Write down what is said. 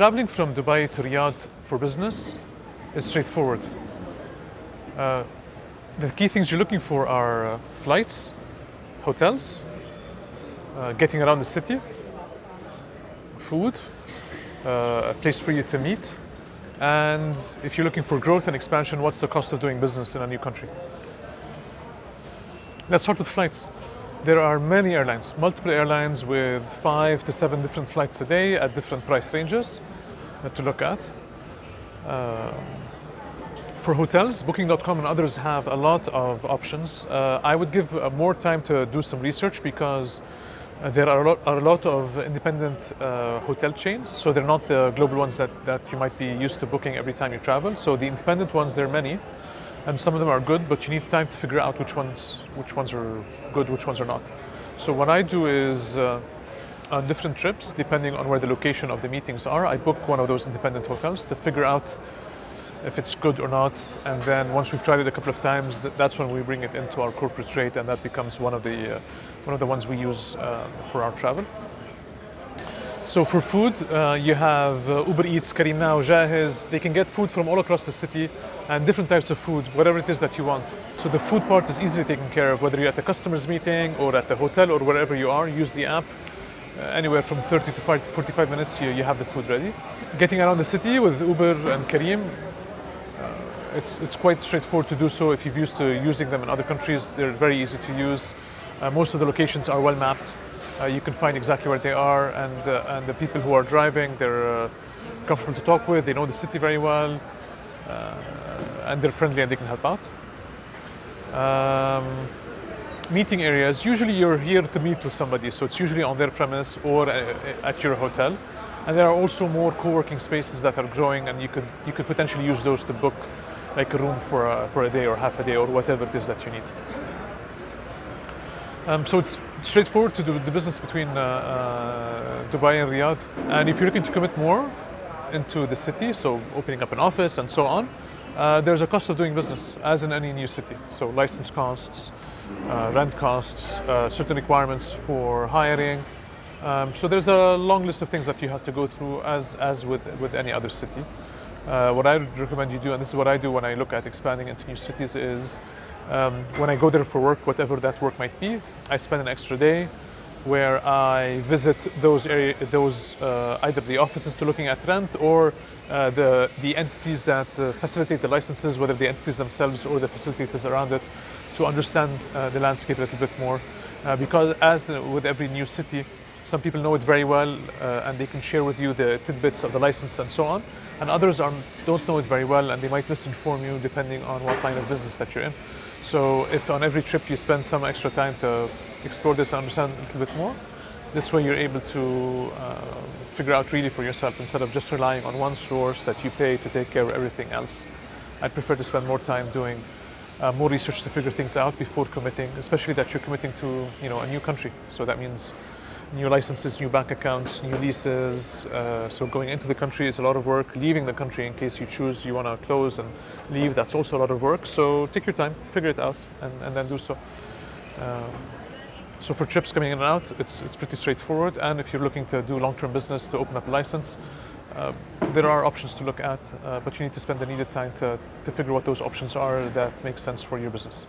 Traveling from Dubai to Riyadh for business is straightforward. Uh, the key things you're looking for are uh, flights, hotels, uh, getting around the city, food, uh, a place for you to meet, and if you're looking for growth and expansion, what's the cost of doing business in a new country? Let's start with flights. There are many airlines, multiple airlines with five to seven different flights a day at different price ranges to look at. Um, for hotels, Booking.com and others have a lot of options. Uh, I would give uh, more time to do some research because uh, there are a, lot, are a lot, of independent uh, hotel chains, so they're not the global ones that, that you might be used to booking every time you travel. So the independent ones, there are many, and some of them are good, but you need time to figure out which ones, which ones are good, which ones are not. So what I do is, uh, on different trips, depending on where the location of the meetings are, I book one of those independent hotels to figure out if it's good or not. And then once we've tried it a couple of times, that's when we bring it into our corporate rate, and that becomes one of the uh, one of the ones we use uh, for our travel. So for food, uh, you have uh, Uber Eats, Careem Now, Jahez. They can get food from all across the city and different types of food, whatever it is that you want. So the food part is easily taken care of, whether you're at a customer's meeting or at the hotel or wherever you are. Use the app. Uh, anywhere from 30 to 45 minutes, you, you have the food ready. Getting around the city with Uber and Careem, it's, it's quite straightforward to do so if you're used to using them in other countries. They're very easy to use. Uh, most of the locations are well mapped. Uh, you can find exactly where they are and, uh, and the people who are driving, they're uh, comfortable to talk with, they know the city very well, uh, and they're friendly and they can help out. Um, meeting areas, usually you're here to meet with somebody, so it's usually on their premise or uh, at your hotel. And there are also more co-working spaces that are growing and you could, you could potentially use those to book like a room for a, for a day or half a day or whatever it is that you need. Um, so it's straightforward to do the business between uh, uh, Dubai and Riyadh. And if you're looking to commit more into the city, so opening up an office and so on, uh, there's a cost of doing business, as in any new city. So license costs, uh, rent costs, uh, certain requirements for hiring. Um, so there's a long list of things that you have to go through as, as with, with any other city. Uh, what I would recommend you do, and this is what I do when I look at expanding into new cities, is um, when I go there for work, whatever that work might be, I spend an extra day where I visit those area, those uh, either the offices to looking at rent or uh, the the entities that uh, facilitate the licenses, whether the entities themselves or the facilitators around it, to understand uh, the landscape a little bit more. Uh, because as with every new city, some people know it very well uh, and they can share with you the tidbits of the license and so on. And others are, don't know it very well and they might misinform you depending on what line of business that you're in. So if on every trip you spend some extra time to explore this and understand a little bit more, this way you're able to uh, figure out really for yourself instead of just relying on one source that you pay to take care of everything else. I prefer to spend more time doing uh, more research to figure things out before committing, especially that you're committing to you know a new country. So that means new licenses, new bank accounts, new leases. Uh, so going into the country is a lot of work. Leaving the country in case you choose you want to close and leave, that's also a lot of work. So take your time, figure it out, and, and then do so. Um, so for trips coming in and out, it's, it's pretty straightforward. And if you're looking to do long-term business to open up a license, uh, there are options to look at, uh, but you need to spend the needed time to, to figure what those options are that make sense for your business.